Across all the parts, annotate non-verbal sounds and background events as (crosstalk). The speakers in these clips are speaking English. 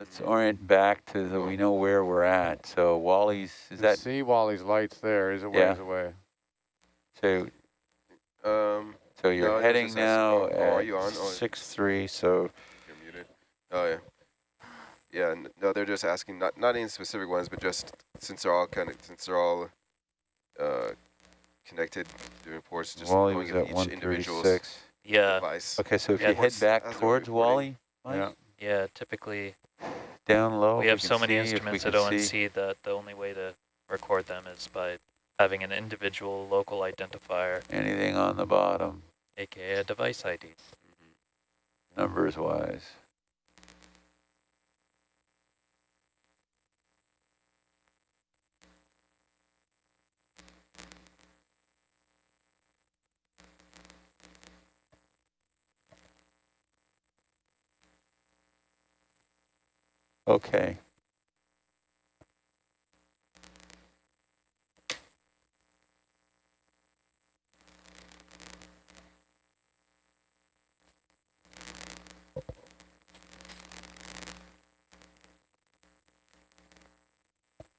Let's orient back to the, we know where we're at. So Wally's, is You that, see Wally's lights there, is he's a Yeah. away. so, Um, so you're it was heading now asking, oh, are at you on? Oh. six, three, so you're muted. Oh, yeah. Yeah, no, they're just asking, not, not any specific ones, but just since they're all kind of, since they're all uh, connected doing reports, just Wally going was at at each one individual's thirty-six. Yeah, device. Okay, so if Yeah, you head back towards. Wally, Mike, Yeah. yeah, typically down low. we have can so many see, we instruments at see. ONC that the only way to record them is by having an individual local identifier, Anything on the bottom, aka a device ID. numbers wise. Okay.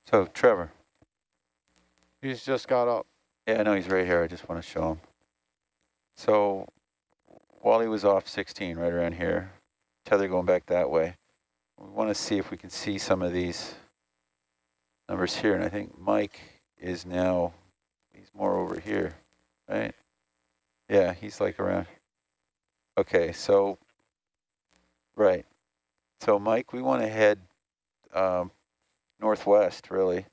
So Trevor, He's just got up. yeah, I know he's right here. I just want to show him. So Wally was off 16 right around here. Tether going back that way. We want to see if we can see some of these numbers here. And I think Mike is now, he's more over here, right? Yeah, he's like around. Okay, so, right. So Mike, we want to head um, northwest, really.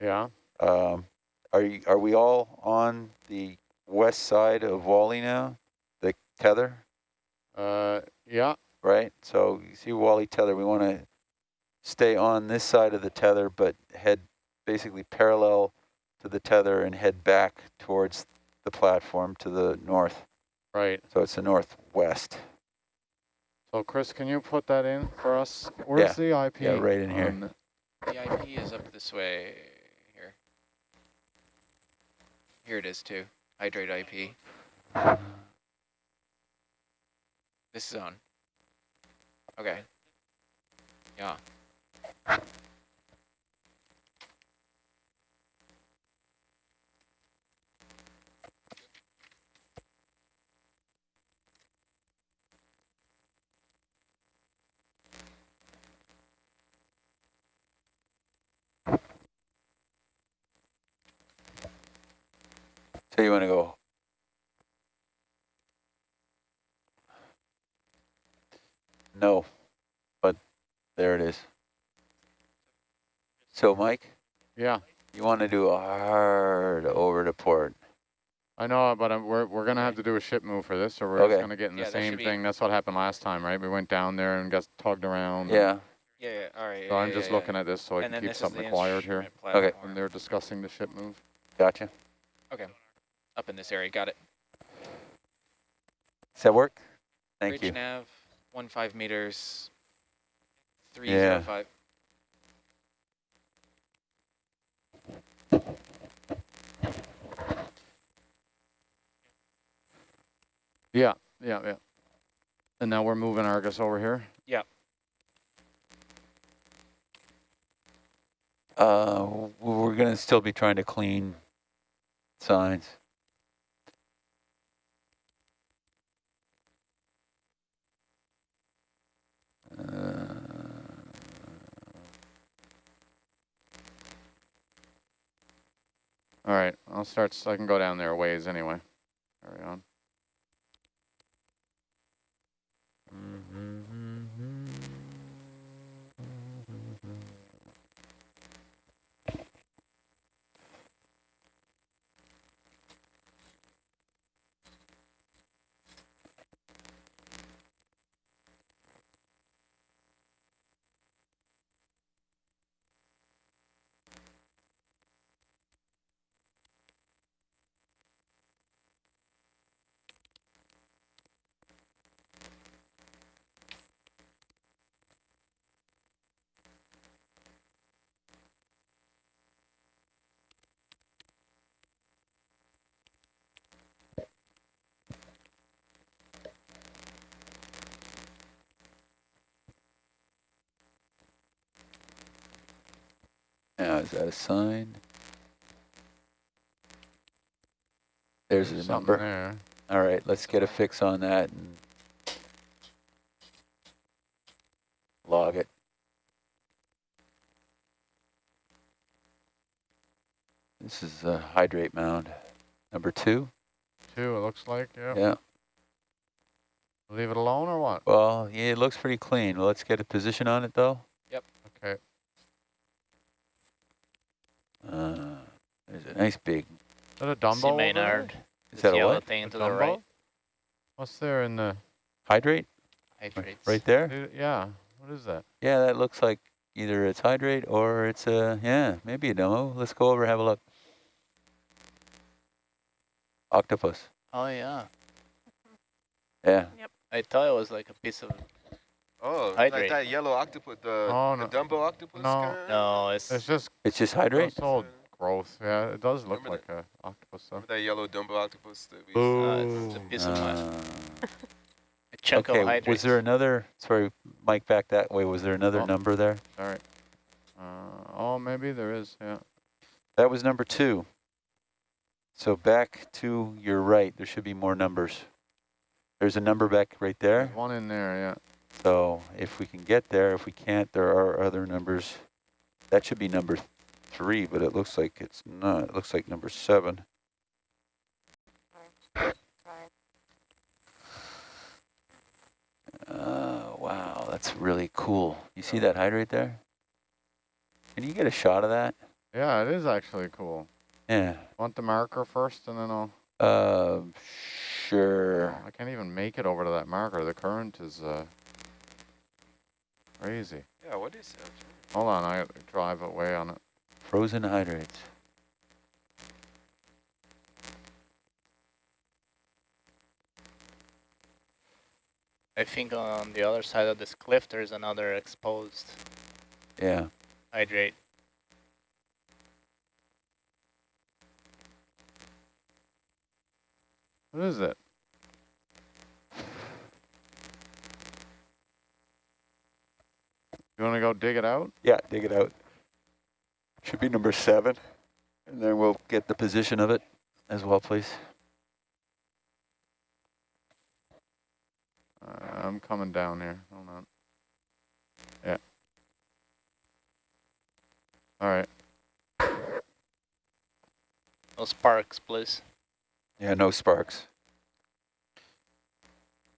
Yeah. Um, are you, are we all on the west side of Wally now? The tether, Uh, yeah. Right? So you see Wally tether, we want to stay on this side of the tether, but head basically parallel to the tether and head back towards the platform to the north. Right. So it's the northwest. So Chris, can you put that in for us? Where's the IP? Yeah, right in here. The IP is up this way here. Here it is too. Hydrate IP. This is on. Okay. Yeah. So you want to go? No, but there it is. So Mike, Yeah. you want to do a hard over to port. I know, but I'm, we're we're gonna have to do a ship move for this, or we're Okay. just gonna get in Yeah, the same thing. That's what happened last time, right? We went down there and got tugged around. Yeah, Yeah, yeah, all right. So yeah, I'm yeah, just yeah. looking at this so I and can keep something the acquired here. instrument Okay. platform. When they're discussing the ship move. gotcha. Okay. Up in this area. Got it. Does that work? Thank Bridge you. nav, one five meters, three Yeah. zero five. Yeah, yeah, yeah. And now we're moving Argus over here. Yeah. Uh, we're gonna still be trying to clean signs. Uh, all right, I'll start. So I can go down there a ways anyway. Carry on. Is that a sign? There's a Something number. there. All right, let's get a fix on that and log it. This is a hydrate mound, number two. Two, it looks like, yeah. Yeah, Leave it alone or what? well, yeah, it looks pretty clean. Well, let's get a position on it though. Okay. Uh, there's a nice big, Is that a Dumbo See over there? Maynard. is this that a yellow what? thing A to the right. What's there in the, Hydrate? Hydrates. Right there? yeah, what is that? Yeah, that looks like either it's hydrate or it's a, yeah, maybe a demo. Let's go over, have a look. Octopus, Oh yeah. yeah. Yep. I thought it was like a piece of. Oh, like that yellow octopus, the, Oh, the. Dumbo octopus No. kinda? No, it's. It's just It's just hydrate? gross old growth. Yeah, it does look Remember like a octopus though. Remember that yellow Dumbo octopus that we Uh, used it's a piece of mud. Uh, (laughs) Okay, of hydrates. was there another, sorry, Mike, back that way. Was there another Oh. number there? Sorry. Uh, oh, maybe there is, yeah. That was number two. So back to your right, there should be more numbers. There's a number back right there. There's one in there, yeah. So if we can get there, if we can't, there are other numbers. That should be number three, but it looks like it's not. It looks like number seven. Uh, wow, that's really cool. You see that hydrate there? Can you get a shot of that? Yeah, it is actually cool. Yeah. Want the marker first and then I'll... Uh, sure. I can't even make it over to that marker. The current is uh, crazy. Yeah, what is that? Hold on, I gotta drive away on it. Frozen hydrates. I think on the other side of this cliff, there's another exposed Yeah. hydrate. What is it? You want to go dig it out? Yeah, dig it out. Should be number seven. And then we'll get the position of it as well, please. Uh, I'm coming down here. Hold on. Yeah. All right. No sparks, please. Yeah, no sparks.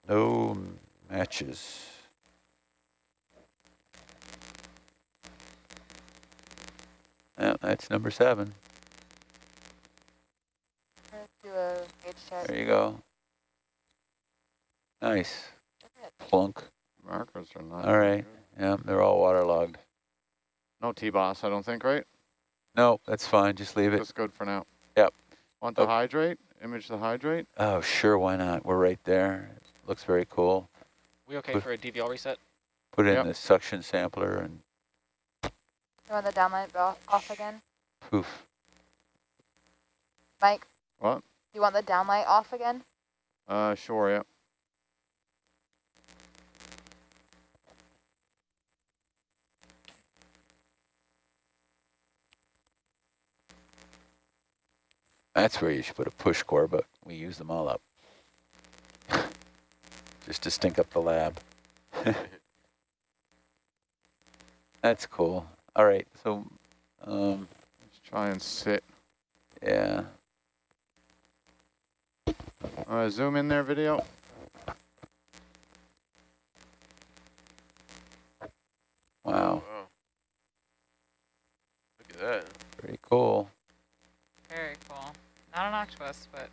No matches. Yeah, that's number seven. Do a gauge check. There you go. Nice. Plunk. Markers are not. All right. Yeah, they're all waterlogged. No T-boss, I don't think, right? No, that's fine. Just leave it. That's good for now. Yep. Want the Okay. hydrate? Image the hydrate? Oh, sure. Why not? We're right there. Looks very cool. We okay Good. for a DVL reset? Put it Yep. in the suction sampler and You want the downlight off, off again? poof. Mike, What? you want the downlight off again? Uh, sure, yeah. That's where you should put a push core, but we use them all up. (laughs) Just to stink up the lab. (laughs) That's cool. All right, so, um, Let's try and sit. yeah. Uh, zoom in there, video. Wow, Wow. Look at that. pretty cool. Very cool. Not an octopus, but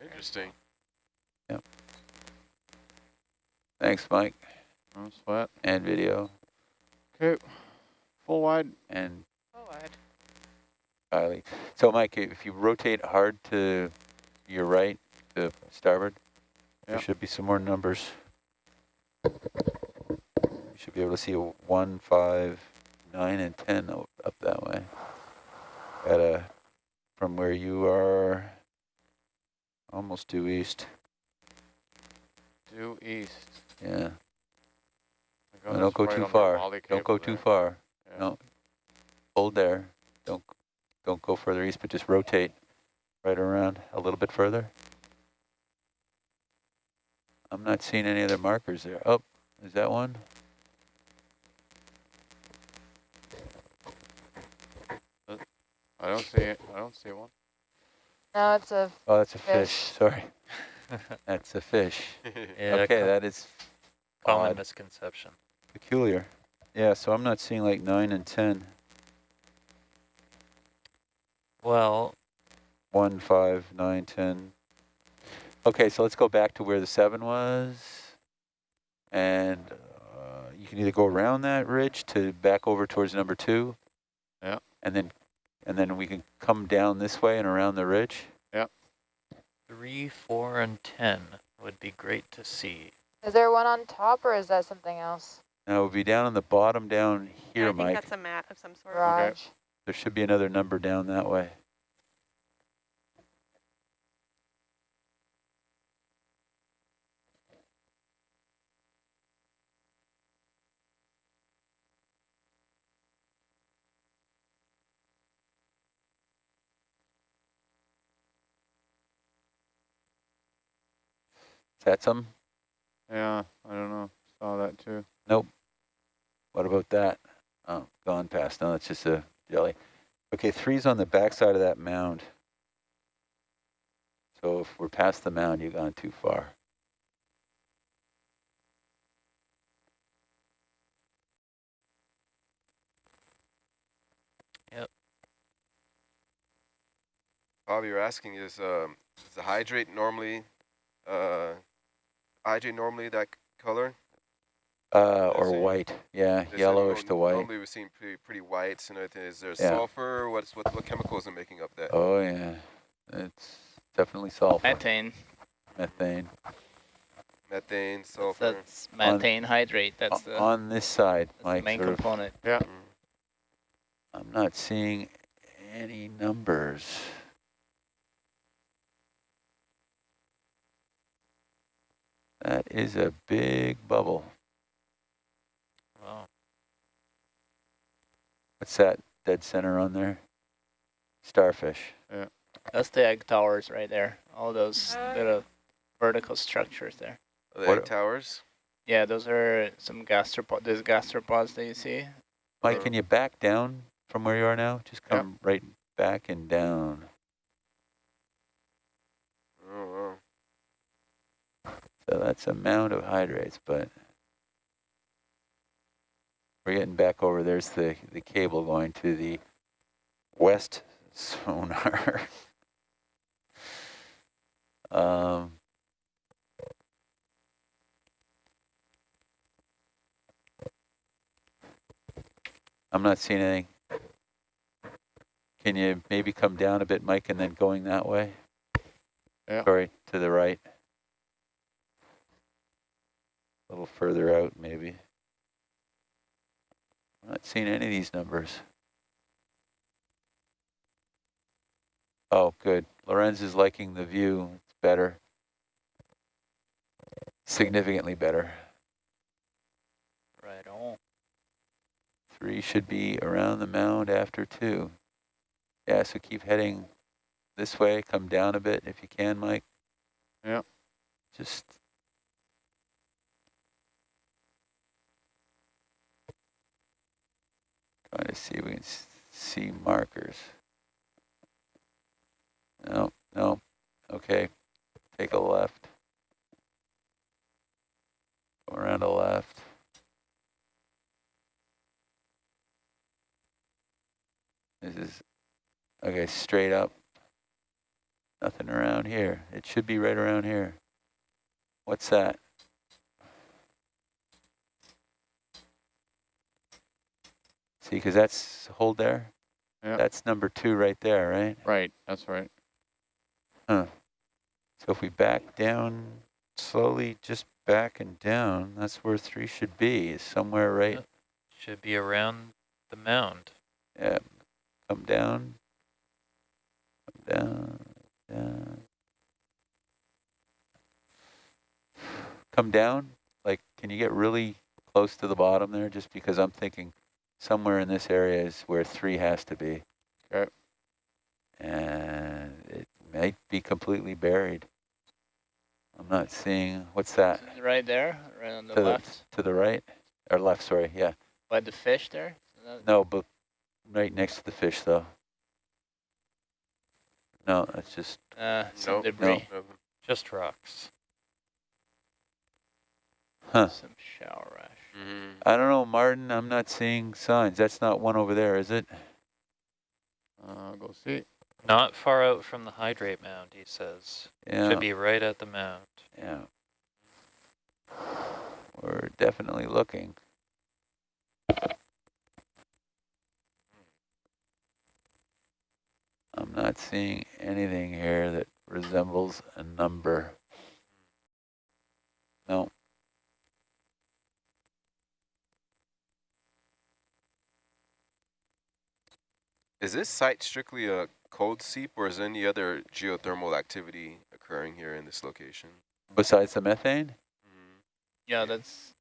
Interesting. Yep. Thanks, Mike, No sweat. and video, Okay. Full wide. and full wide. Kylie. So, Mike, if you rotate hard to your right, to starboard, there should be some more numbers. You should be able to see a one, five, nine, and 10 up that way. At a, from where you are, almost due east. Due east. Yeah, My don't go right too far. Don't go too far. Yeah. No. Hold there. Don't, don't go further east, but just rotate right around a little bit further. I'm not seeing any other markers there. Oh, is that one? I don't see it. I don't see one. No, it's a Oh, that's a fish, Fish. sorry. (laughs) That's a fish. (laughs) Yeah, Okay, co- that is common odd. misconception. peculiar. Yeah, so I'm not seeing like nine and 10. Well, One, five, nine, ten. Okay, so let's go back to where the seven was. And uh, you can either go around that ridge to back over towards number two. Yeah. And then, and then we can come down this way and around the ridge. Yeah. three, four, and 10 would be great to see. Is there one on top or is that something else? Now we'll be down on the bottom down Yeah, here, I think Mike. that's a mat of some sort. Raj. There should be another number down that way. Is that some? Yeah, I don't know. Saw that too. What about that? Oh, gone past. No, that's just a jelly. Okay, three's on the backside of that mound. So if we're past the mound, you've gone too far. Bob, you're asking is um, is the hydrate normally uh, hydrate normally that color? Uh, or it- white. Yeah, yellowish to white. Normally we've seen pretty pretty white. And it- is there Yeah. sulfur? What's what what chemicals are making up that? Oh, yeah. It's definitely sulfur. Methane. Methane. Methane, sulfur. That's methane hydrate. That's O- the, on this side, that's the Mike, main sort of, component. Mm. I'm not seeing any numbers. That is a big bubble. Wow. What's that dead center on there? Starfish. Yeah. That's the egg towers right there. All those Uh, little vertical structures there. The What- egg towers. Yeah, those are some gastropods. These gastropods that you see. Mike, can you back down from where you are now? Just Yeah. come right back and down. Oh, wow. So that's a mound of hydrates, but we're getting back over. There's the, the cable going to the west sonar. (laughs) um, I'm not seeing anything. Can you maybe come down a bit, Mike, and then going that way? Yeah. Sorry, to the right. A little further out, maybe. I'm not seeing any of these numbers. Oh, good. Laurenz is liking the view. It's better. Significantly better. Right on. Three should be around the mound after two. Yeah, so keep heading this way. Come down a bit if you can, Mike. Yeah. Just trying to see if we can see markers. No, no. Okay. Take a left. Go around a left. This is, okay, straight up. Nothing around here. It should be right around here. What's that? See, because that's, hold there. Yeah. That's number two right there, right? Right, that's right. So if we back down slowly, just back and down, that's where three should be, is somewhere right, Yep. Should be around the mound. yeah, come down, come down, down. Come down, like, can you get really close to the bottom there? Just because I'm thinking somewhere in this area is where three has to be. Okay. And it might be completely buried. I'm not seeing, what's that? Right there, right on the To the- left, To the right? Or left, sorry, yeah. by the fish there? No, but right next to the fish though. No, that's just, Uh, some Nope. debris, No. Just rocks. huh. some shower rash. Mhm. I don't know, Martin, I'm not seeing signs. That's not one over there, is it? I'll go see. Not far out from the hydrate mound, he says. Yeah, Should be right at the mound. yeah. We're definitely looking. I'm not seeing anything here that resembles a number. No. Is this site strictly a cold seep or is there any other geothermal activity occurring here in this location? Besides the methane? Mhm. Yeah, that's.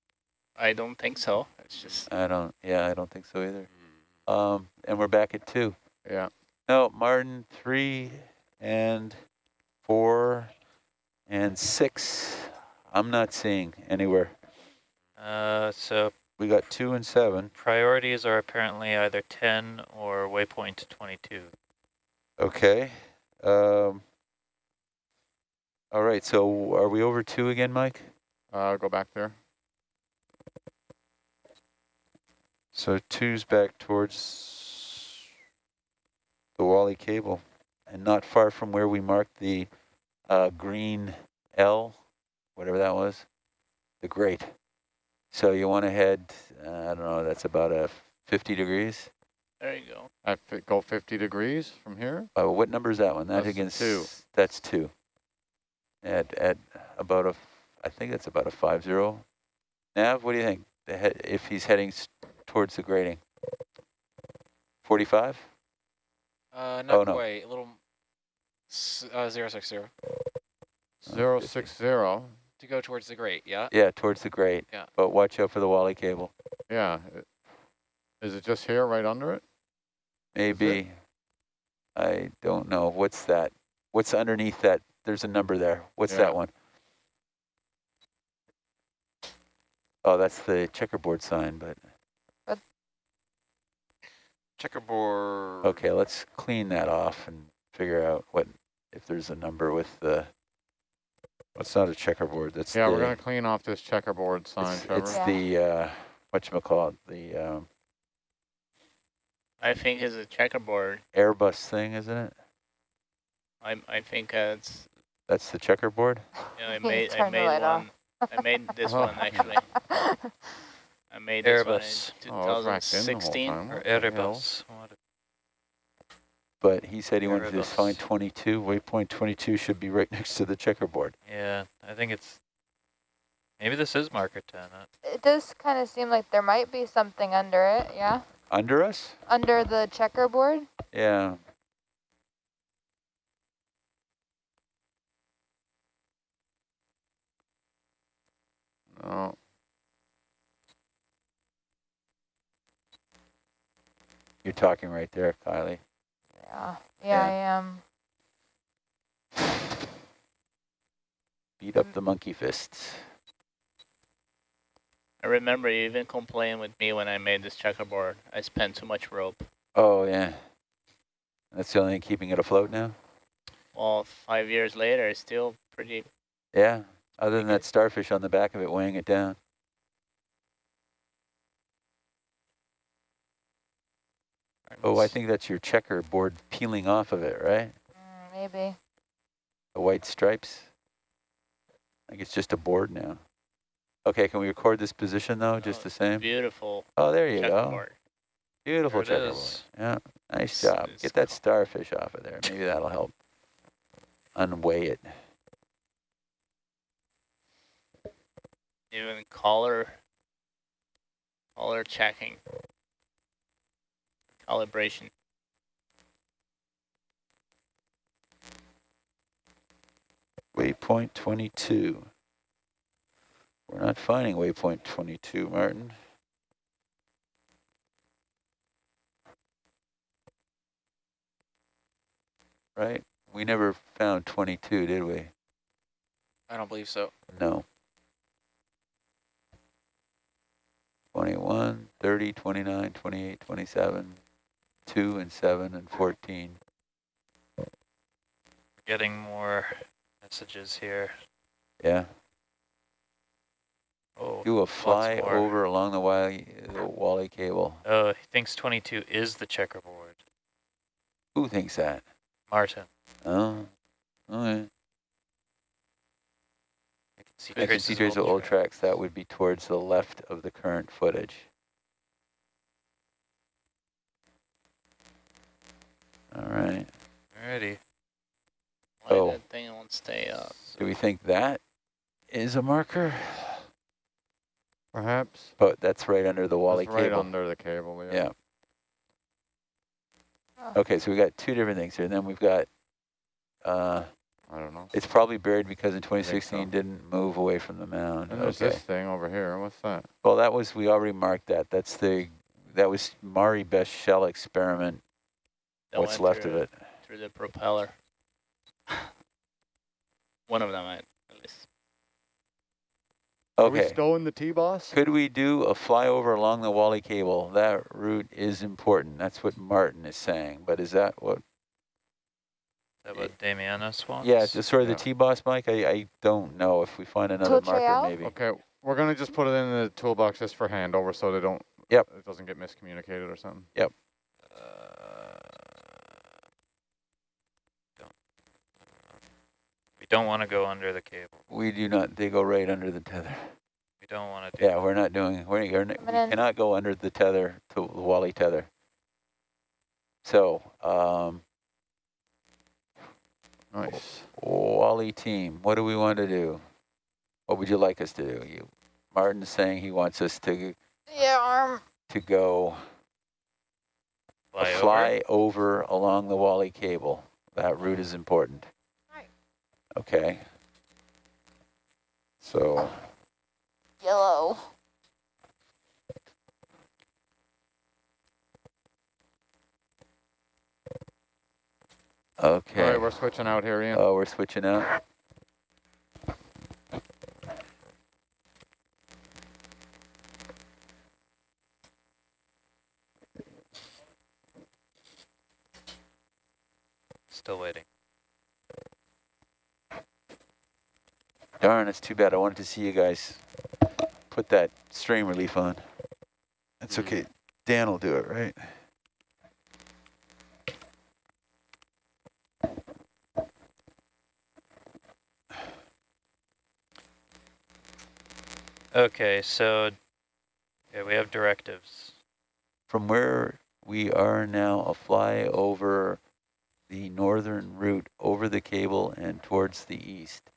I don't think so. It's just I don't, yeah, I don't think so either. Mhm. Um, and we're back at two. Yeah. No, Martin, three and four and six. I'm not seeing anywhere. Uh, so We got two and seven. priorities are apparently either 10 or waypoint 22. Okay. Um, all right, so are we over two again, Mike? Uh, go back there. So two's back towards the Wally cable and not far from where we marked the uh, green L, whatever that was, the grate. So you want to head, uh, I don't know, that's about a 50 degrees. there you go. I fi- go 50 degrees from here. Uh, what number is that one? That That's against two. That's two. At at about a, I think that's about a five zero. Nav, what do you think? The he- if he's heading s- towards the grading. Forty five. Uh, not Oh, no. quite. A little. s- Uh, zero six zero Zero 50. six zero. To go towards the grate. Yeah. Yeah, towards the grate. Yeah. But watch out for the Wally cable. Yeah. Is it just here, right under it? Maybe. I don't know. What's that? What's underneath that? There's a number there. What's Yeah. that one? Oh, that's the checkerboard sign, but Checkerboard. Okay, let's clean that off and figure out what, if there's a number with the, it's not a checkerboard, that's Yeah, the, we're gonna clean off this checkerboard sign, it's, Trevor. it's Yeah. the, uh, it? the um, I think it's a checkerboard. Airbus thing, isn't it? I I think uh, it's. That's the checkerboard? You know, I (laughs) made I made light off. one. I made (laughs) this Oh. one actually. (laughs) I made this Airbus. one Oh, it was racked in 2016. time. Or What the hell? Erebus. What- But he said he wanted to just find 22, waypoint 22 should be right (laughs) next to the checkerboard. Yeah, I think it's. Maybe this is marker 10. uh, It does kind of seem like there might be something under it, yeah? Under us? Under the checkerboard? Yeah. No. You're talking right there, Kylie. Yeah. Yeah, Yeah. I am. Beat up the monkey fists. I remember you even complained with me when I made this checkerboard. I spent too much rope. Oh, yeah. That's the only thing keeping it afloat now? Well, five years later, it's still pretty. Yeah, other than that starfish on the back of it weighing it down. Oh, I think that's your checkerboard peeling off of it, right? Mm, maybe. The white stripes. I think it's just a board now. Okay, can we record this position though, just Oh, the same? Beautiful Oh, there you go. Beautiful There it checkerboard. is. Yeah, nice It's- job. it's Get that cool. starfish off of there. Maybe that'll help unweigh it. Even color, color checking, calibration. Waypoint 22. We're not finding waypoint 22, Martin. right? We never found 22, did we? I don't believe so. No. 21, 30, 29, 28, 27, 2 and 7 and 14. Getting more messages here. Yeah. Oh, Do a fly over along the Wally, the Wally cable. oh, he thinks 22 is the checkerboard. Who thinks that? Martin. Oh, okay. I can see I can see of of old track. tracks. That would be towards the left of the current footage. All right. Alrighty. Why Oh. that thing won't stay up? Do we think that is a marker? Perhaps. But that's right under the Wally That's right cable. under the cable, yeah. Yeah. Oh. Okay, so we got two different things here. And then we've got, uh, I don't know. it's probably buried because in 2016 so. didn't move away from the mound. And there's Okay. this thing over here. What's that? Well, that was, we already marked that. That's the, that was Mari Best shell experiment. That What's went left of it? Through the propeller. (sighs) One of them, at at least. Are we Okay. still in the T-boss? Could we do a flyover along the Wally cable? That route is important. That's what Martin is saying. But is that what, Is that what Damianos wants? yeah, just sort of Yeah. the T-boss, Mike? I, I don't know if we find another Tiltre marker out? maybe. Okay, we're gonna just put it in the toolbox just for handover so they don't. Yep. It doesn't get miscommunicated or something. Uh, don't, we don't want to go under the cable. We do not, they go right under the tether. We don't want to do Yeah, we're not doing, we're, we're not- we cannot go under the tether, to the Wally tether. So, um, Nice. Wally team, what do we want to do? What would you like us to do? You, Martin's saying he wants us to, Yeah, arm. to go fly, a over. fly over along the Wally cable. That route is important. Right. Okay. So, Yellow. Okay. All right, we're switching out here, Ian. Oh, we're switching out. Still waiting. Darn, it's too bad. I wanted to see you guys put that strain relief on. That's okay. Mm-hmm. Dan will do it, right? Okay, so yeah, we have directives. From where we are now, a fly over the northern route, over the cable and towards the east.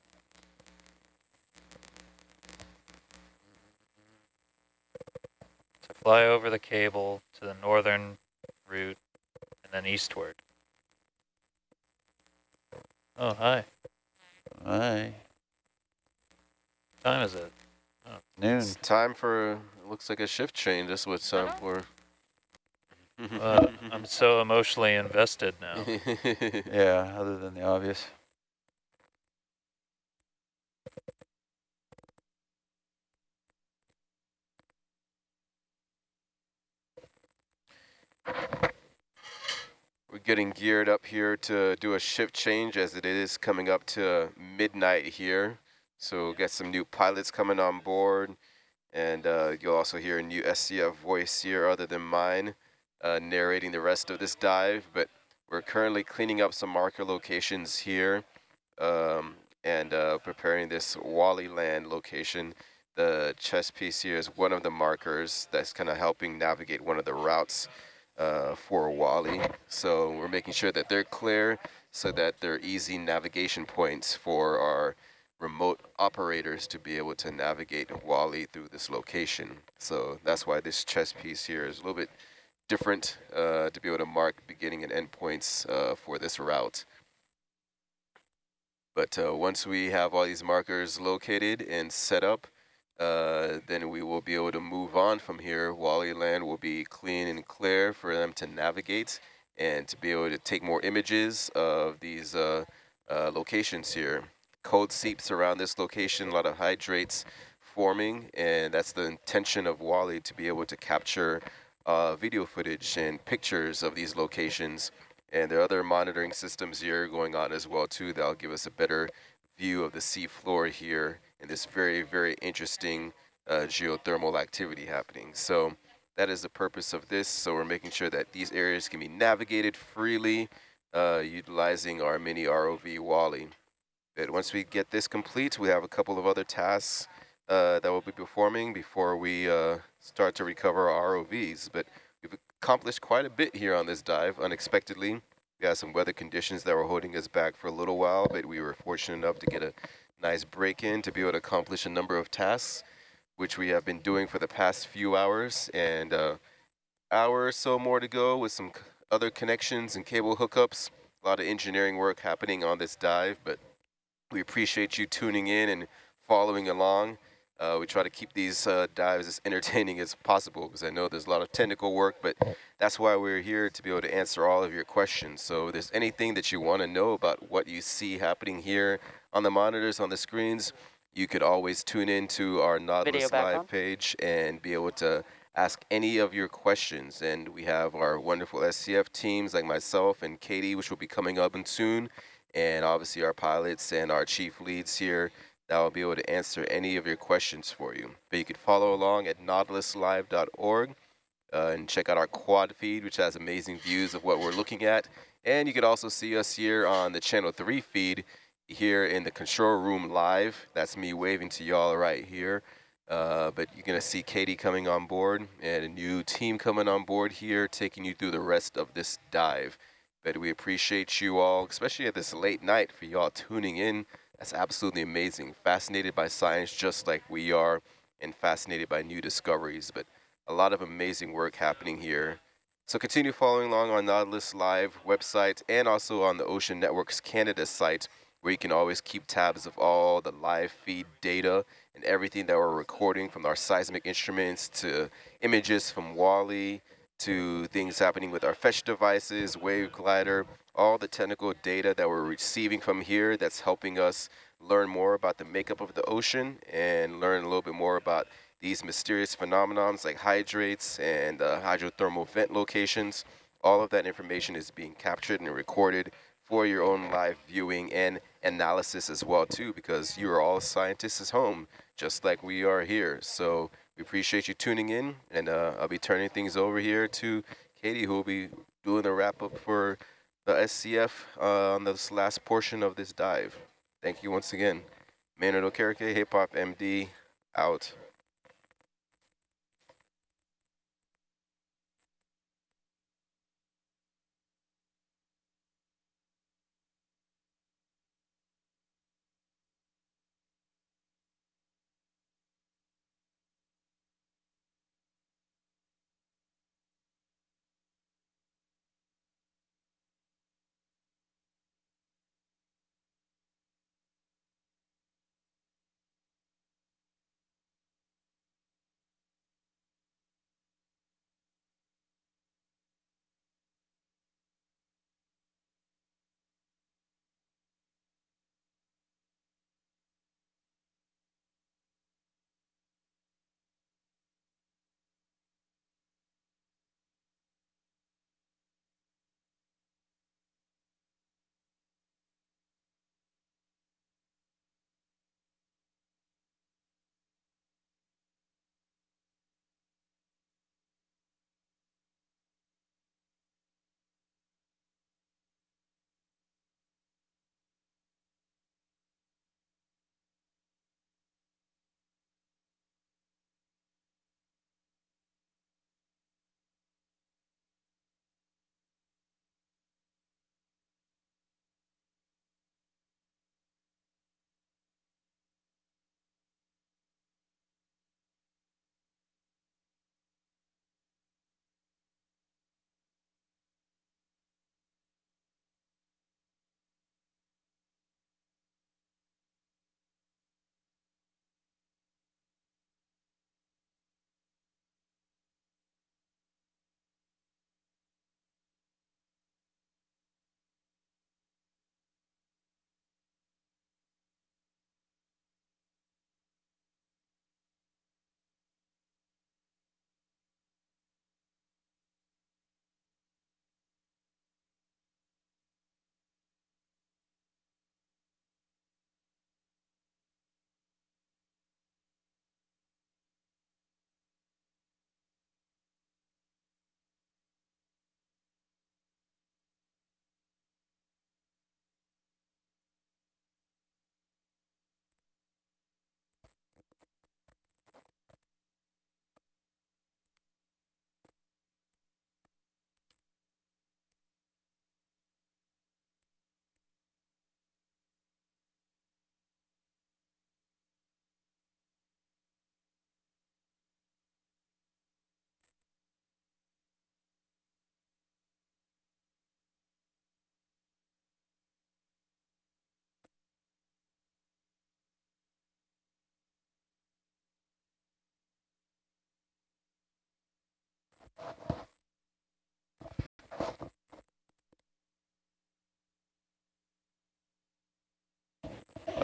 Fly over the cable to the northern route and then eastward. Oh, hi. Hi. What time is it? noon. It's time for, it looks like a shift change. That's what it's time for. Uh, I'm so emotionally invested now. (laughs) Yeah, other than the obvious. Getting geared up here to do a shift change as it is coming up to midnight here. So we'll get some new pilots coming on board. And uh, you'll also hear a new SCF voice here other than mine uh, narrating the rest of this dive. But we're currently cleaning up some marker locations here um, and uh, preparing this Wally Land location. The chess piece here is one of the markers that's kind of helping navigate one of the routes uh, for Wally. So we're making sure that they're clear so that they're easy navigation points for our remote operators to be able to navigate Wally through this location. So that's why this chess piece here is a little bit different uh, to be able to mark beginning and end points uh, for this route. But uh, once we have all these markers located and set up, uh, then we will be able to move on from here. Wally land will be clean and clear for them to navigate, and to be able to take more images of these uh, uh, locations here. Cold seeps around this location, a lot of hydrates forming, and that's the intention of Wally to be able to capture uh, video footage and pictures of these locations. And there are other monitoring systems here going on as well too that'll give us a better view of the sea floor here and this very, very interesting uh, geothermal activity happening. So that is the purpose of this. So we're making sure that these areas can be navigated freely uh, utilizing our mini ROV Wally. But once we get this complete, we have a couple of other tasks uh, that we'll be performing before we uh, start to recover our ROVs. But we've accomplished quite a bit here on this dive unexpectedly. We had some weather conditions that were holding us back for a little while, but we were fortunate enough to get a nice break in to be able to accomplish a number of tasks, which we have been doing for the past few hours. And uh, hour or so more to go with some other connections and cable hookups. A lot of engineering work happening on this dive, but we appreciate you tuning in and following along. Uh, we try to keep these uh, dives as entertaining as possible because I know there's a lot of technical work, but that's why we're here to be able to answer all of your questions. So if there's anything that you want to know about what you see happening here on the monitors, on the screens, you could always tune in to our Nautilus Live page and be able to ask any of your questions. And we have our wonderful SCF teams like myself and Katie, which will be coming up and soon, and obviously our pilots and our chief leads here that will be able to answer any of your questions for you. But you can follow along at nautiluslive.org uh, and check out our quad feed, which has amazing views of what we're looking at. And you can also see us here on the Channel 3 feed here in the control room live. That's me waving to y'all right here. Uh, but you're going to see Katie coming on board and a new team coming on board here, taking you through the rest of this dive. But we appreciate you all, especially at this late night, for y'all tuning in. That's absolutely amazing. Fascinated by science just like we are and fascinated by new discoveries. But a lot of amazing work happening here. So continue following along on Nautilus Live website and also on the Ocean Networks Canada site where you can always keep tabs of all the live feed data and everything that we're recording from our seismic instruments to images from Wally to things happening with our fetch devices, wave glider, all the technical data that we're receiving from here that's helping us learn more about the makeup of the ocean and learn a little bit more about these mysterious phenomenons like hydrates and uh, hydrothermal vent locations. All of that information is being captured and recorded for your own live viewing and analysis as well too because you are all scientists at home just like we are here. So we appreciate you tuning in, and uh, I'll be turning things over here to Katie, who will be doing the wrap up for the SCF uh, on this last portion of this dive. Thank you once again. Maynard Okereke, Hip Hop MD, out.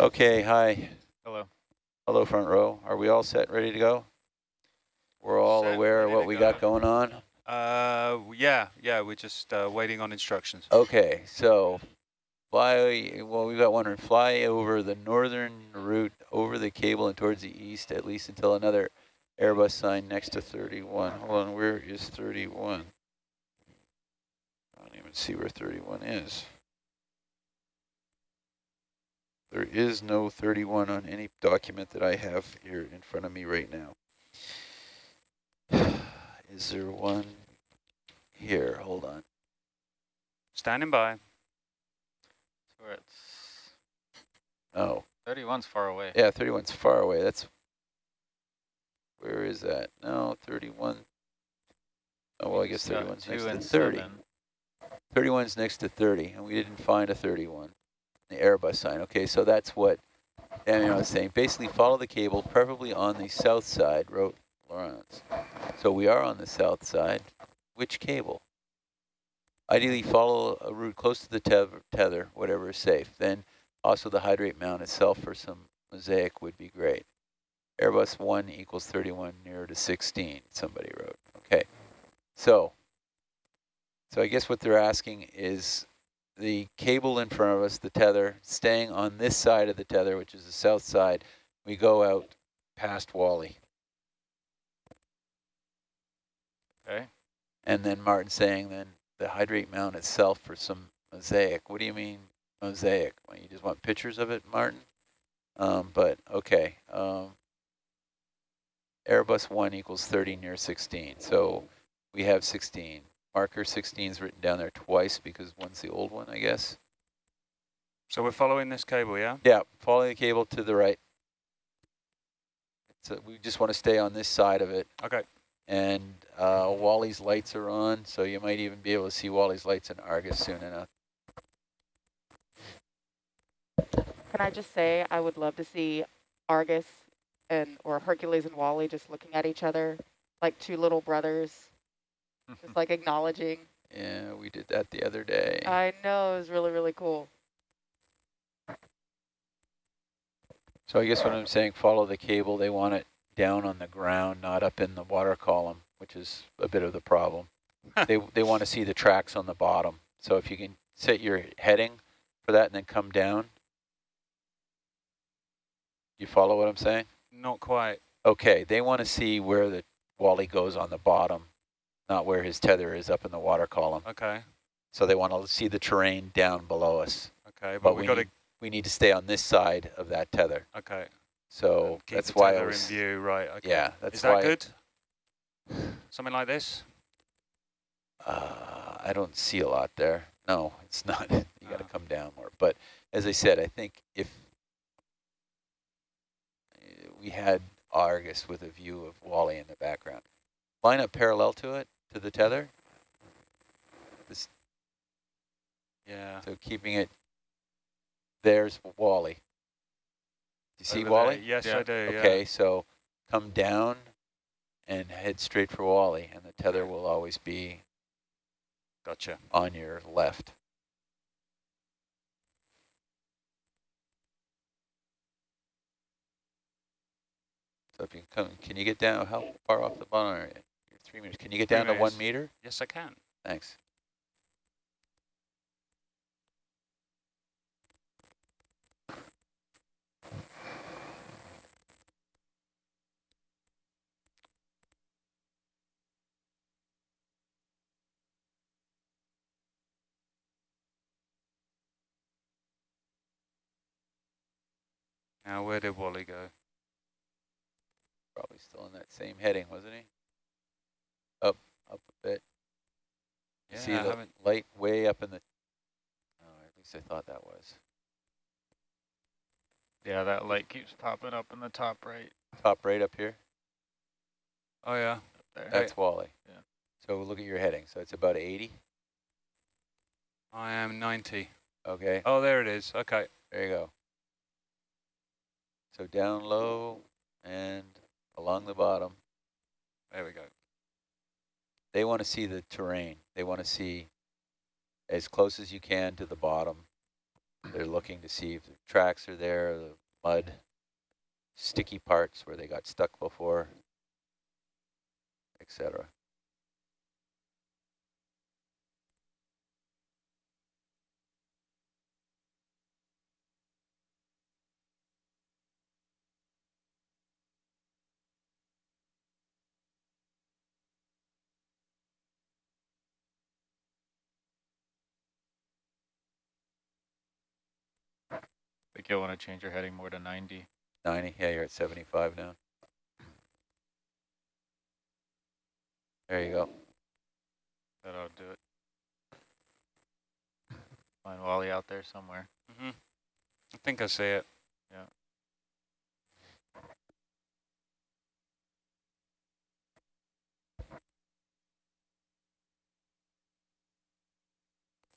Okay, hi. Hello. Hello, front row. Are we all set, ready to go? We're all Set, aware of what we go. got going on? Uh, yeah, yeah, we're just uh, waiting on instructions. Okay, so fly, well, we've got one, on fly over the northern route over the cable and towards the east, at least until another Airbus sign next to 31. Hold on, where is 31? I don't even see where 31 is. There is no 31 on any document that I have here in front of me right now. (sighs) Is there one here? Hold on. Standing by. So we're at s- Oh, 31's far away. yeah, 31's far away. That's, where is that? No, 31. Oh, well, I guess It's, uh, 31's next to and 30. seven. 31's next to 30, and we didn't find a 31, the Airbus sign. Okay, so that's what Daniel was saying. Basically, follow the cable, preferably on the south side, wrote Laurenz. So we are on the south side. Which cable? Ideally, follow a route close to the tether, whatever is safe. Then also the hydrate mount itself for some mosaic would be great. Airbus 1 equals 31 near to 16, somebody wrote. Okay, so so I guess what they're asking is the cable in front of us, the tether, staying on this side of the tether, which is the south side. We go out past Wally. Okay. And then Martin saying then the hydrate mount itself for some mosaic. What do you mean mosaic? Well, you just want pictures of it, Martin? Um, but okay. Um, Airbus 1 equals 30 near 16. So we have 16. Marker 16 is written down there twice because one's the old one, I guess. So we're following this cable, yeah? Yeah, following the cable to the right. So we just want to stay on this side of it. Okay. And uh, Wally's lights are on, so you might even be able to see Wally's lights in Argus soon enough. Can I just say, I would love to see Argus and, or Hercules and Wally just looking at each other like two little brothers, just like acknowledging. Yeah, we did that the other day. I know, it was really, really cool. So I guess what I'm saying, follow the cable. They want it down on the ground, not up in the water column, which is a bit of the problem. they they want to see the tracks on the bottom. So if you can set your heading for that and then come down. You follow what I'm saying? Not quite. Okay, they want to see where the Wally goes on the bottom, not where his tether is up in the water column. Okay. So they want to see the terrain down below us. Okay, but, But we we got to need, we need to stay on this side of that tether. okay. So keep that's why I was, in view, right? Okay. yeah, that's Is that why good? (sighs) Something like this? Uh, I don't see a lot there. No, it's not. (laughs) you got to Oh. come down more. But as I said, I think if uh, we had Argus with a view of Wally in the background, line up parallel to it, to the tether. This, Yeah. so keeping it, there's Wally. Do you see Over Wally? there. Yes, Yeah. I do. Yeah. Okay, so come down and head straight for Wally, and the tether will always be Gotcha. on your left. So if you can come, can you get down, how far off the bottom are you? Three meters. Can you get Three down to one meter? Yes, I can. Thanks. Now, where did Wally go? Probably still in that same heading, wasn't he? Up, a bit. You Yeah, see I the haven't. light way up in the, oh, at least I thought that was. Yeah, that light keeps popping up in the top right Top right up here, Oh, yeah. there. that's Wally. Yeah. So look at your heading. So it's about 80. I am 90. Okay, Oh, there it is. Okay. there you go. So down low and along the bottom. There we go. They want to see the terrain. They want to see as close as you can to the bottom. They're looking to see if the tracks are there, the mud, sticky parts where they got stuck before, etc. you'll want to change your heading more to 90. 90, yeah, you're at 75 now. There you go. That ought to do it. Find Wally out there somewhere. Mm -hmm. I think I see it. Yeah.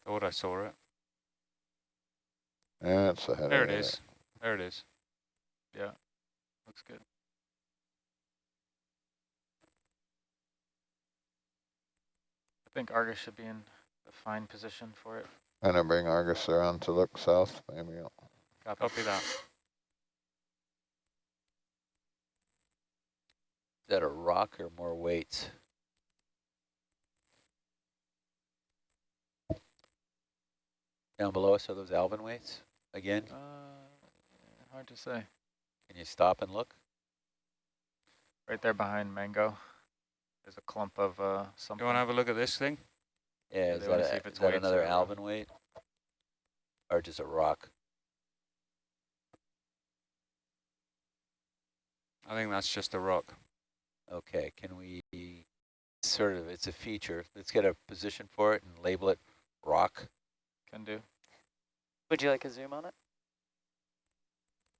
Thought I saw it. Yeah, it's ahead There of it is. There it is. Yeah, looks good. I think Argus should be in a fine position for it. And I bring Argus around to look south, maybe. Copy. Copy that. Is that a rock or more weights? Down below us are those Alvin weights again? Uh, hard to say. Can you stop and look? Right there behind Mango. There's a clump of uh, something. You want to have a look at this thing? Yeah, they is that, wanna a, see if it's is that another Alvin weight? Or just a rock? I think that's just a rock. Okay, can we sort of, it's a feature. Let's get a position for it and label it rock. Can do. Would you like a zoom on it?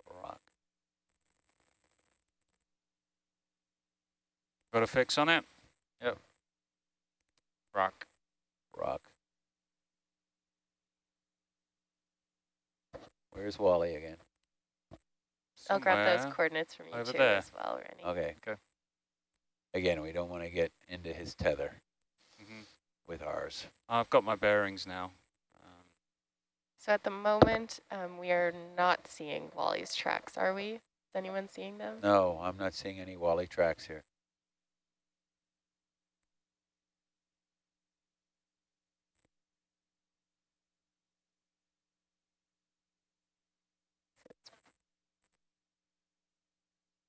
Rock. Got a fix on it? Yep. Rock. Rock. Where's Wally again? I'll grab those coordinates from you over too there. as well, Rennie. Okay. Okay. Again, we don't want to get into his tether Mhm. with ours. I've got my bearings now. So at the moment, um, we are not seeing Wally's tracks, are we? Is anyone seeing them? No, I'm not seeing any Wally tracks here.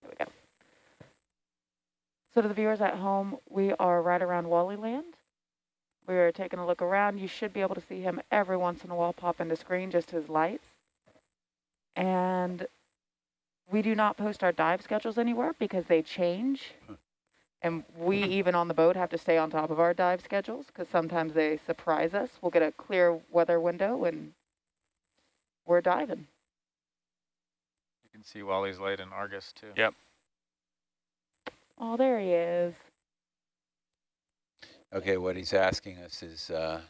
There we go. So to the viewers at home, we are right around Wally Land. We're taking a look around. You should be able to see him every once in a while pop into screen, just his lights. And we do not post our dive schedules anywhere because they change. And we, (laughs) even on the boat, have to stay on top of our dive schedules because sometimes they surprise us. We'll get a clear weather window and we're diving. You can see Wally's light in Argus too. Yep. Oh, there he is. Okay, what he's asking us is, uh,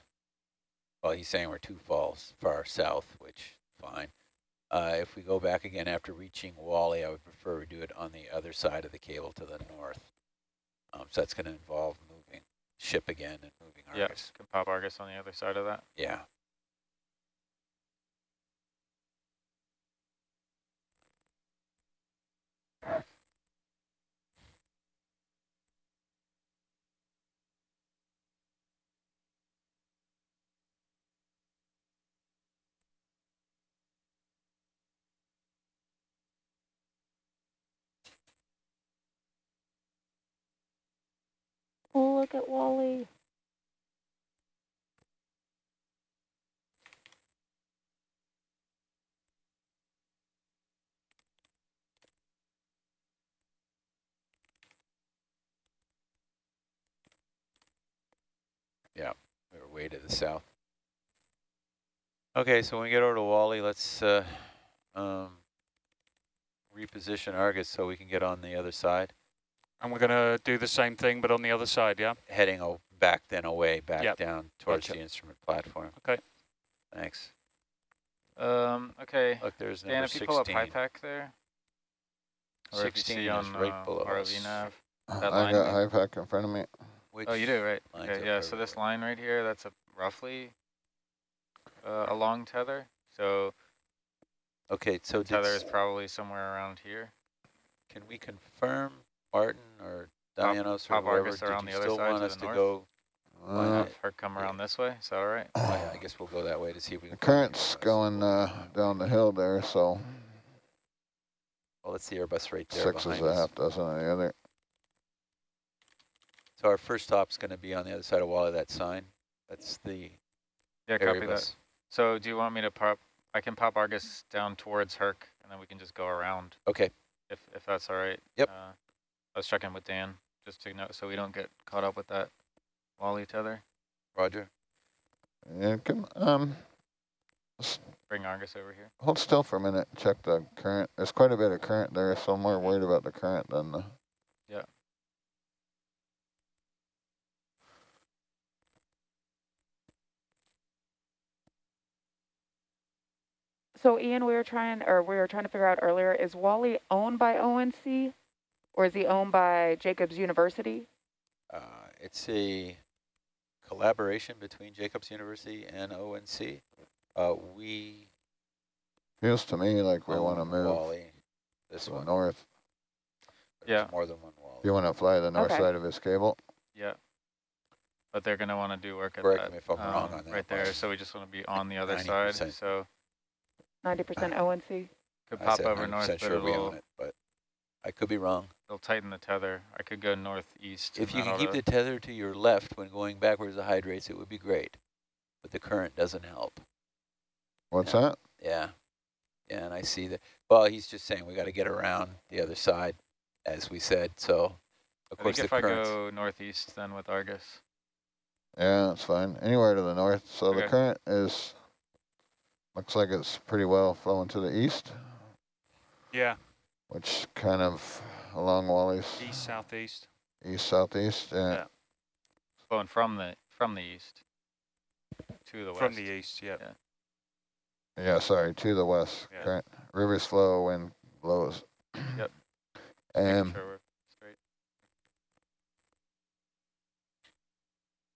well, he's saying we're too falls far south, which fine. Uh, if we go back again after reaching Wally, I would prefer we do it on the other side of the cable to the north. Um, so that's going to involve moving ship again and moving Yeah, Argus. can pop Argus on the other side of that. Yeah. Oh, look at Wally. Yeah, we're way to the south. Okay, so when we get over to Wally, let's uh, um, reposition Argus so we can get on the other side. And we're going to do the same thing, but on the other side, yeah? Heading back then away, back Yep. down towards Gotcha. the instrument platform. Okay. Thanks. Um, okay. Look, there's Dan, number if you pull up 16. there. Or 16 see is on right uh, below ROV us. nav. (clears throat) I That line got there. high pack in front of me. Which Oh, you do, right? Okay, yeah, so this line right here, that's a roughly uh, a long tether. So Okay, so tether is probably somewhere around here. can we confirm, Martin or Pop- or Pop whoever, Argus did you still want us to north? go? Uh, Have her come around this way, is that all right? Oh, yeah, I guess we'll go that way to see if we can. find current's going uh, down the hill there, so Well, that's the Airbus right there six is behind a us. half dozen on the other. So our first stop's going to be on the other side of Wally, that sign. That's the Yeah, copy that. Airbus. So do you want me to pop, I can pop Argus down towards Herc and then we can just go around Okay, if, if that's all right. Yep. Uh, I was checking with Dan just to know, so we don't get caught up with that Wally tether. Roger. Yeah, come, um, Bring Argus over here. hold still for a minute. Check the current. There's quite a bit of current there, so I'm more worried about the current than the. Yeah. So Ian, we were trying, or we were trying to figure out earlier, is Wally owned by ONC, or is he owned by Jacobs University? Uh, it's a collaboration between Jacobs University and ONC. Uh, we Feels to me like we want to move Wally, this to one. north. there's Yeah. More than one Wally. You want to fly the north Okay. side of this cable? Yeah. But they're gonna wanna do work at Correct that. me if I'm wrong um, on that, Right there, so we just wanna be on the other side, 90%. so 90% ONC? could pop over 90% north, but sure we it'll, own it, but I could be wrong. It'll tighten the tether. I could go northeast. If you that can keep the tether to your left when going backwards the hydrates, it would be great. But the current doesn't help. What's Yeah. that? Yeah. Yeah, and I see that. Well, he's just saying we got to get around the other side, as we said. So, of I course, think the if I go northeast then with Argus. Yeah, that's fine. Anywhere to the north. So the current is, looks like it's pretty well flowing to the east, Yeah, which kind of along Wally's east, southeast. east southeast. Yeah. Yeah. Flowing from the, from the east to the west. From the east, yeah. Yeah. Yeah, sorry, to the west. Yeah. Current rivers flow, wind blows. Yep. And sure straight.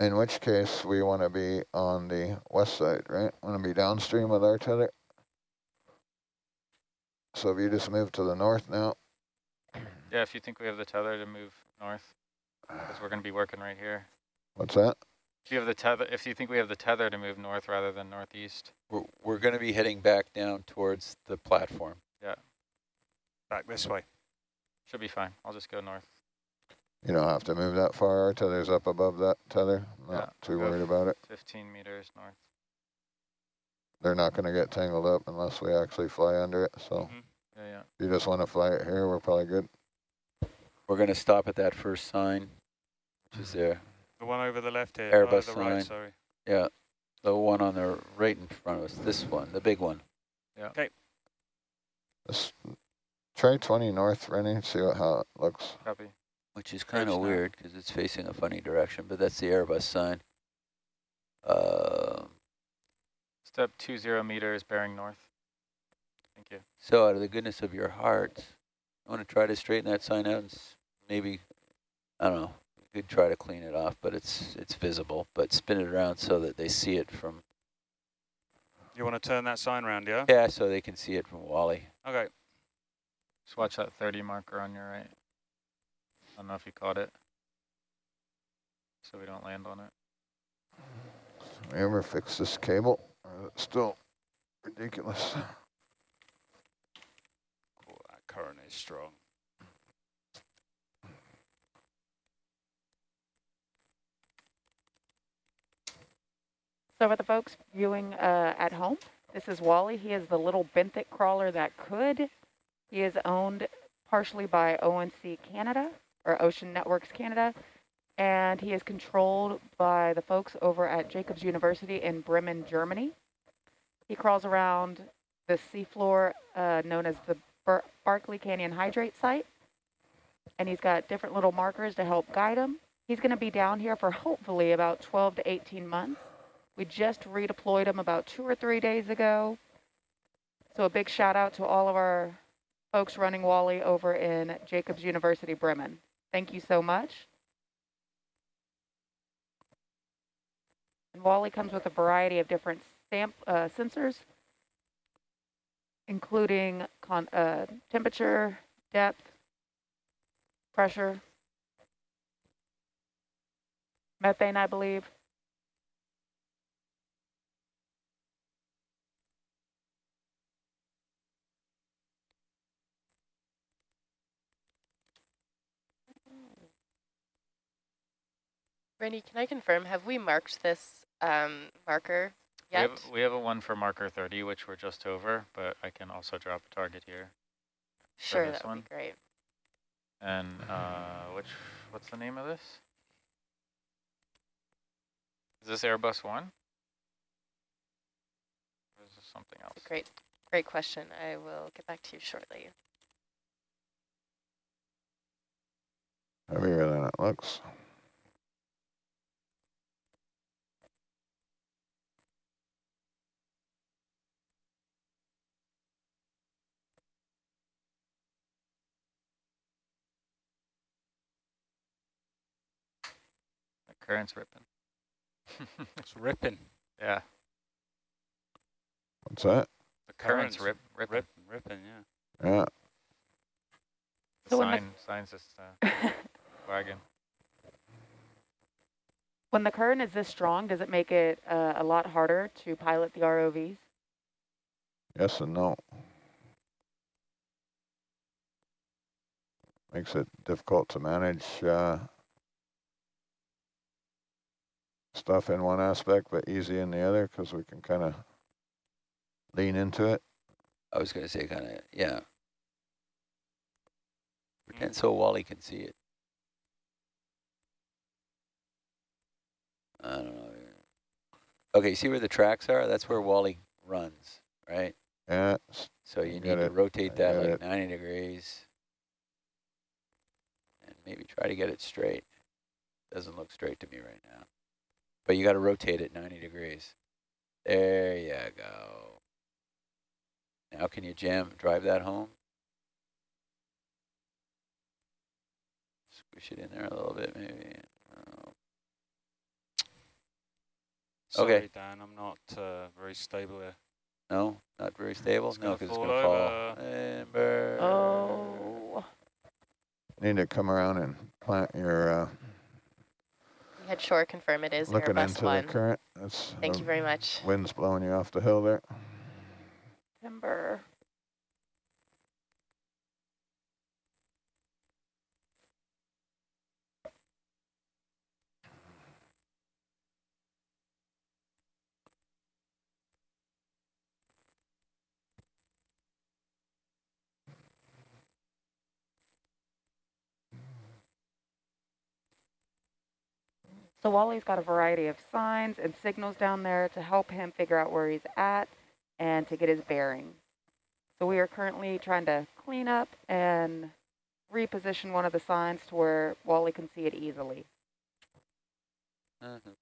in which case we want to be on the west side, right? Want to be downstream with our tether. So if you just move to the north now, Yeah, if you think we have the tether to move north, because we're gonna be working right here. what's that? If you have the tether, if you think we have the tether to move north rather than northeast. we're, we're going to be heading back down towards the platform. Yeah. Back this way. Should be fine. I'll just go north. You don't have to move that far. Our tether's up above that tether. Not Yeah, too worried about it. 15 meters north. They're not going to get tangled up unless we actually fly under it. So Mhm. Yeah, yeah. if you just want to fly it here, we're probably good. We're going to stop at that first sign, which is there. The one over the left here. Airbus uh, the right, sign. sorry. Yeah, the one on the right in front of us, this one, the big one. Just try 20 north, Rennie, see what, how it looks. Copy. Which is kind of weird because it's facing a funny direction, but that's the Airbus sign. Uh, Step two zero meters bearing north. Thank you. so out of the goodness of your heart, I want to try to straighten that sign out and s- maybe, I don't know, we could try to clean it off, but it's it's visible, but spin it around so that they see it from, You want to turn that sign around, yeah? yeah, so they can see it from Wally. Okay. Just watch that 30 marker on your right. I don't know if you caught it. So we don't land on it. We ever fix this cable? Or is it still ridiculous? Cool, that current is strong. So for the folks viewing uh, at home, this is Wally. He is the little benthic crawler that could. He is owned partially by ONC Canada, or Ocean Networks Canada, and he is controlled by the folks over at Jacobs University in Bremen, Germany. He crawls around the seafloor uh, known as the Bar Barkley Canyon Hydrate Site, and he's got different little markers to help guide him. He's going to be down here for hopefully about 12 to 18 months. We just redeployed them about two or three days ago. So a big shout out to all of our folks running Wally over in Jacobs University Bremen. Thank you so much. And Wally comes with a variety of different uh, sensors, including uh, temperature, depth, pressure, methane, I believe. Randy, can I confirm, have we marked this um, marker We yet? have, we have a one for marker 30, which we're just over, but I can also drop a target here. Sure, that would one. be great. And uh, which, what's the name of this? Is this Airbus one? Or is this something else? Great, great question. I will get back to you shortly. Heavier than it looks. Current's ripping. (laughs) It's ripping. Yeah, What's that? the current's rip, ripping. Rip, ripping, yeah. Yeah, The So when the- sign, sign's just uh, (laughs) wagging. When the current is this strong, does it make it uh, a lot harder to pilot the ROVs? yes and no. Makes it difficult to manage uh, stuff in one aspect, but easy in the other because we can kind of lean into it. I was gonna say kind of, yeah. Mm. Pretend so Wally can see it. I don't know. Okay, see where the tracks are? That's where Wally runs, right? Yeah, So you Get need to it. rotate that like it. 90 degrees. And maybe try to get it straight. Doesn't look straight to me right now. But you got to rotate it 90 degrees. There you go. Now can you jam, drive that home? Squish it in there a little bit maybe. Oh, Sorry, Okay. Dan, I'm not uh, very stable here. No, not very stable? It's No, because it's going to fall. over. Amber. Oh, need to come around and plant your, uh, We had shore confirm it is looking Airbus into one. the current. That's Thank the you very much. Wind's blowing you off the hill there. timber. So Wally's got a variety of signs and signals down there to help him figure out where he's at and to get his bearings. So we are currently trying to clean up and reposition one of the signs to where Wally can see it easily. Mhm.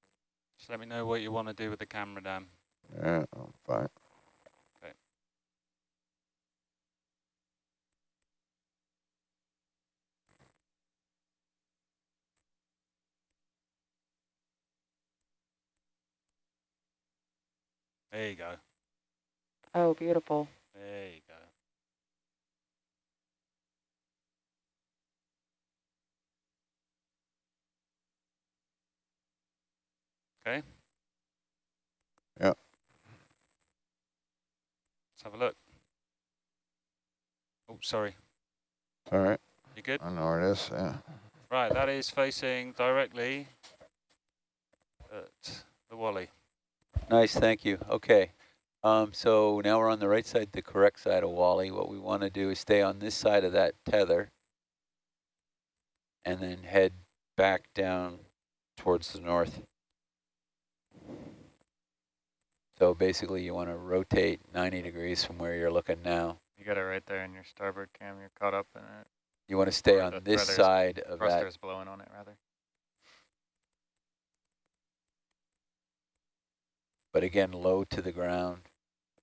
Just let me know what you want to do with the camera, Dan. Yeah, I'm fine. There you go. Oh, beautiful. There you go. Okay. Yeah. Let's have a look. Oh, sorry. All right, You good? I know where it is, yeah. Right, that is facing directly at the Wally. Nice, thank you. Okay. Um, so now we're on the right side, the correct side of Wally. What we want to do is stay on this side of that tether and then head back down towards the north. So basically you want to rotate 90 degrees from where you're looking now. You got it right there in your starboard cam. You're caught up in it. You want to stay Or on this side of that. Blowing on it, rather. but again, low to the ground.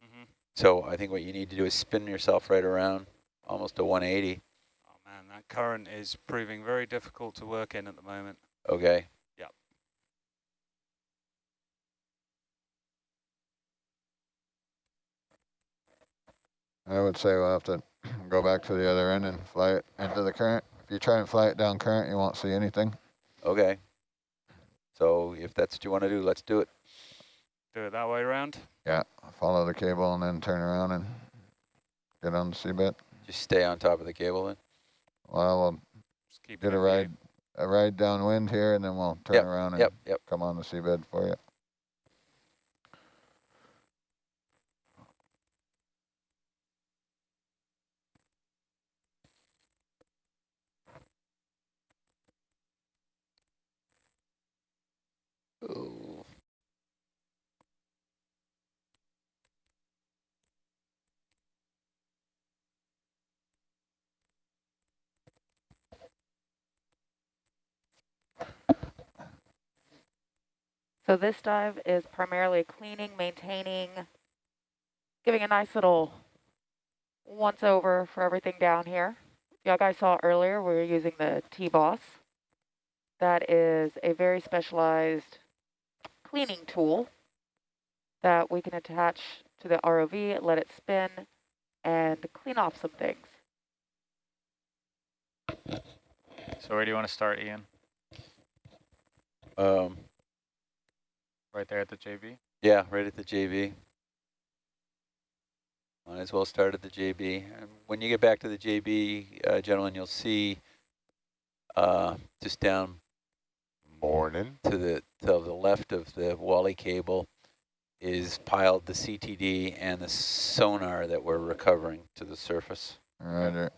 Mm -hmm. So I think what you need to do is spin yourself right around, almost a 180. Oh man, that current is proving very difficult to work in at the moment. Okay. Yep. I would say we'll have to go back to the other end and fly it into the current. If you try and fly it down current, you won't see anything. Okay. So if that's what you want to do, let's do it. Do it that way around. Yeah, follow the cable and then turn around and get on the seabed. Just stay on top of the cable then. Well, we'll Just keep get it a in view. ride, a ride downwind here, and then we'll turn Yep, around and Yep, yep. come on the seabed for you. So this dive is primarily cleaning, maintaining, giving a nice little once over for everything down here. Y'all guys saw earlier, we were using the T-Boss. That is a very specialized cleaning tool that we can attach to the ROV, let it spin, and clean off some things. So where do you want to start, Ian? Um, Right there at the JB? yeah, right at the JB. Might as well start at the JB. And when you get back to the JB, uh, gentlemen, you'll see uh, just down Morning. to the to the left of the Wally cable is piled the CTD and the sonar that we're recovering to the surface. Right there.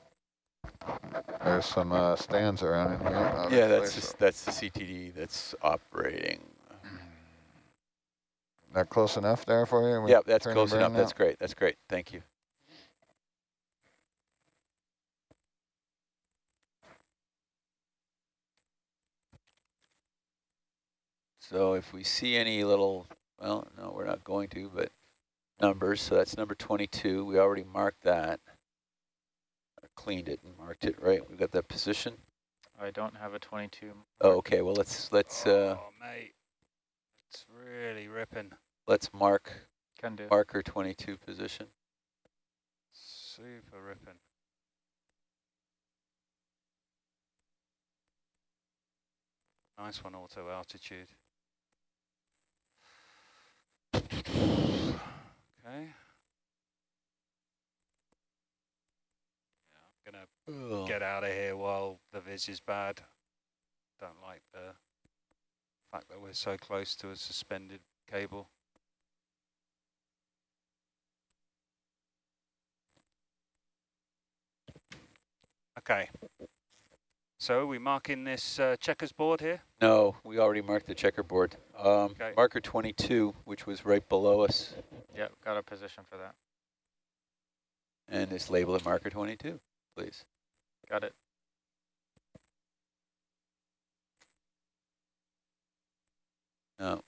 There's some uh, stands around in here. Yeah, that's just, that's the CTD that's operating. That close enough there for you? Yep, that's close enough. burn That's now? great. That's great. Thank you. So if we see any little, well, no, we're not going to, but numbers. So that's number 22. We already marked that. Or cleaned it and marked it, right? We've got that position. I don't have a 22. Oh, okay. Well, let's let's uh, oh, mate. It's really ripping. Let's mark Can do. marker 22 position. Super ripping. Nice one, auto altitude. Okay. Yeah, I'm gonna Ugh. get out of here while the vis is bad. Don't like the fact that we're so close to a suspended cable. Okay. So we marking this uh, checkers board here? No, we already marked the checkerboard. Um, Okay. Marker 22, which was right below us, Yep, got a position for that. and just label it marker 22, please. Got it. No,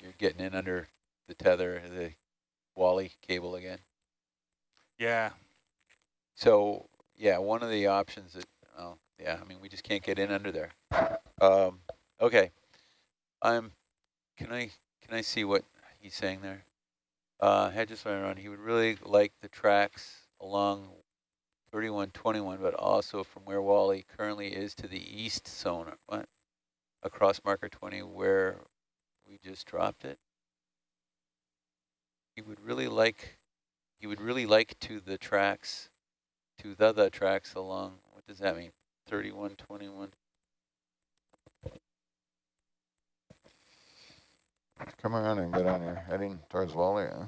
you're getting in under the tether, the Wally cable again. Yeah. So, yeah, one of the options that, oh, yeah, I mean, we just can't get in under there. Um, okay, I'm, can I, can I see what he's saying there? Uh, Hedges around, he would really like the tracks along 3121, but also from where Wally currently is to the east sonar, what? Across marker 20 where we just dropped it. He would really like, he would really like to the tracks, to the, the tracks along, what does that mean? 3121? Come around and get on your heading towards Wally. Huh?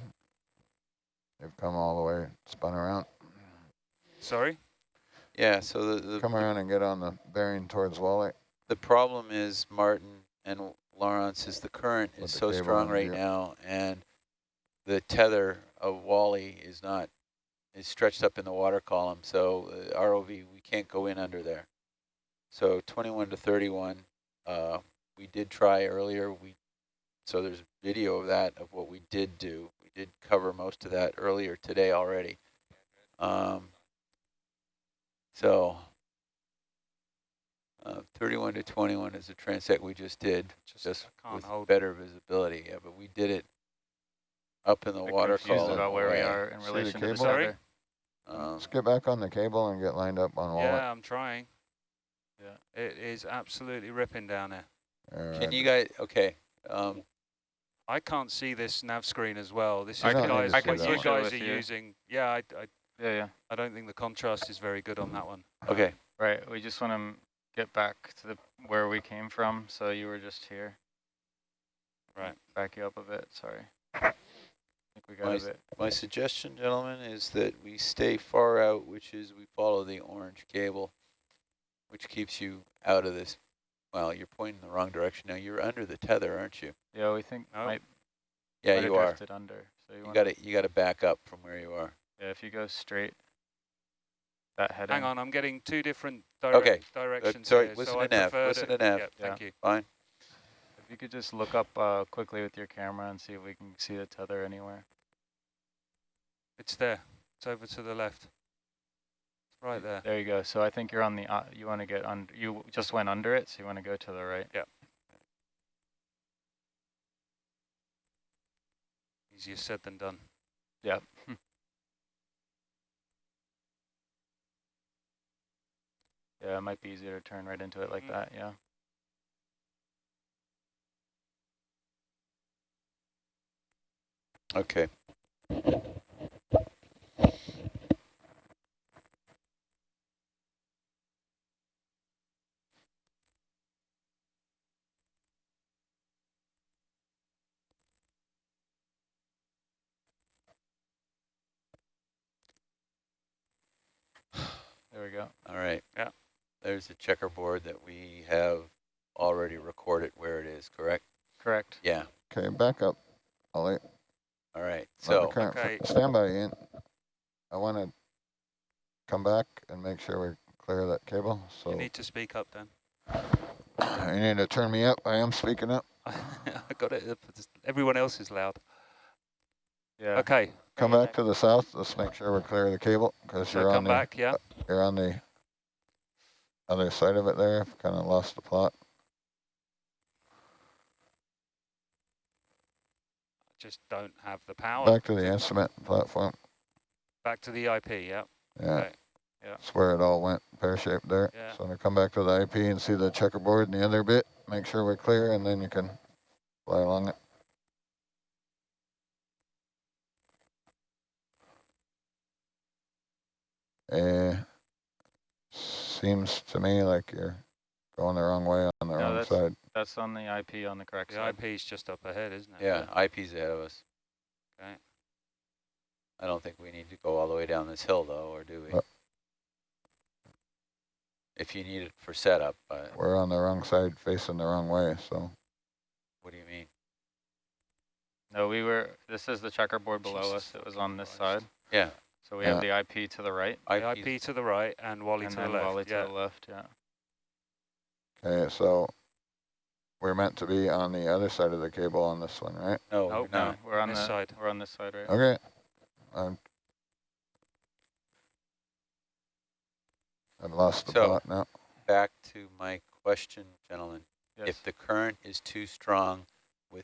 They've come all the way, spun around. Sorry? Yeah, so the, the, Come around and get on the bearing towards Wally. the problem is, Martin and Laurenz, is the current With is the so strong right yeah. now, and the tether of Wally is not, is stretched up in the water column, so uh, ROV, we can't go in under there. So 21 to 31, uh, we did try earlier, we, so there's video of that, of what we did do. We did cover most of that earlier today already. Um, so uh, 31 to 21 is a transect we just did, Just, just with hold. better visibility. Yeah, but we did it up in the Bit water confused column. about where we are in relation to the cable? Sorry? Tether. Um, Let's get back on the cable and get lined up on Wally. Yeah, I'm trying. Yeah, it is absolutely ripping down there. Alright. can you guys, okay, um, I can't see this nav screen as well. This is I the guys I can what you guys are you. using. Yeah, I, I, Yeah, yeah. I don't think the contrast is very good on that one. okay, Right. We just want to get back to the where we came from. So you were just here. Right. Back you up a bit. Sorry. I think we got Nice. a bit. my suggestion, gentlemen, is that we stay far out, which is we follow the orange cable, which keeps you out of this. Well, you're pointing in the wrong direction now. You're under the tether, aren't you? Yeah, we think Oh. might, Yeah, might you have are. drifted under. So you, You got to you got to back up from where you are. Yeah, if you go straight, that heading. Hang on, I'm getting two different direct Okay, directions sorry, here. listen so to I nav, listen to, to nav. Yeah, thank you. Fine. If you could just look up uh, quickly with your camera and see if we can see the tether anywhere. It's there. It's over to the left. Right there. There you go. So I think you're on the, uh, you want to get on, you just went under it, so you want to go to the right. Yeah. Easier said than done. Yep. yeah, it might be easier to turn right into it like Mhm. that, yeah. Okay. Go. All right. Yeah. There's a checkerboard that we have already recorded where it is, correct? Correct. Yeah. Okay, back up, Ollie. All right. Let the So, current okay. stand by in. I want to come back and make sure we clear that cable. So You need to speak up then. you need to turn me up. I am speaking up. (laughs) I got it. Everyone else is loud. Yeah. Okay, Come back to the south. Let's make sure we're clear of the cable because so you're come on the back, yeah? Uh, you're on the other side of it there. I've kind of lost the plot. Just don't have the power. Back to the instrument platform. Back to the IP, yeah? Yeah. Okay, yeah. That's where it all went pear-shaped there. Yeah. So I'm gonna come back to the IP and see the checkerboard and the other bit, make sure we're clear, and then you can fly along it. Uh, seems to me like you're going the wrong way on the No, wrong that's- side. That's on the IP on the correct The side. IP's just up ahead, isn't it? yeah, IP's ahead of us. Okay. I don't think we need to go all the way down this hill though, or do we? Uh. If you need it for setup, uh, We're on the wrong side, facing the wrong way, so. what do you mean? No, we were, this is the checkerboard below Jesus us. It was on this side. Yeah, So we have the IP to the right The IP's IP to the right and Wally and to the left. Wally to yeah. the left, yeah. Okay, so we're meant to be on the other side of the cable on this one, right? no, Nope, we're No, we're on This the, side. we're on this side, right? Okay. I'm, I've lost the So- plot now. Back to my question, gentlemen. Yes. If the current is too strong